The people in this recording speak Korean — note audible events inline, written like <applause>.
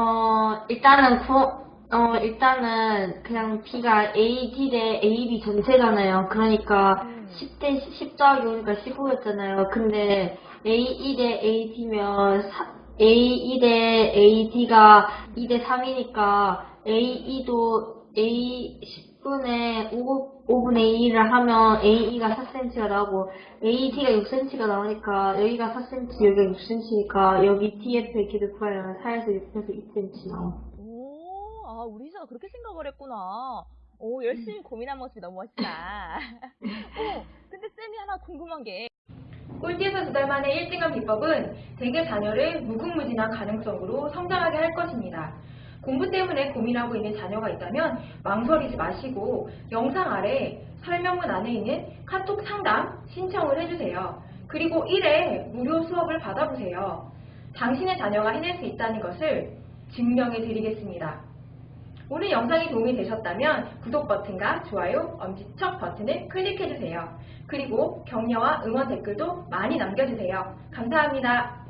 어, 일단은 구, 어, 일단은 그냥 B가 AD 대 AB 전체잖아요. 그러니까 음. 10대 10 더하기 5니까 15였잖아요. 근데 AE 대 AD면 AE 대 AD가 2 대 3이니까 AE도 A 10분의 5, 5분의 2를 하면 AE가 4cm가 나오고 AD가 6cm가 나오니까 여기가 4cm, 여기가 6cm니까 여기 TF의 길을 구하려면 4에서 6에서 2cm 나와. 오, 아, 우리 희서가 그렇게 생각을 했구나. 오, 열심히 고민한 모습이 너무 멋지다. <laughs> 오, 근데 쌤이 하나 궁금한 게, 꼴찌에서 두 달 만에 1등한 비법은 대개 자녀를 무궁무진한 가능성으로 성장하게 할 것입니다. 공부 때문에 고민하고 있는 자녀가 있다면 망설이지 마시고 영상 아래 설명문 안에 있는 카톡 상담 신청을 해주세요. 그리고 1회 무료 수업을 받아보세요. 당신의 자녀가 해낼 수 있다는 것을 증명해 드리겠습니다. 오늘 영상이 도움이 되셨다면 구독 버튼과 좋아요, 엄지척 버튼을 클릭해주세요. 그리고 격려와 응원 댓글도 많이 남겨주세요. 감사합니다.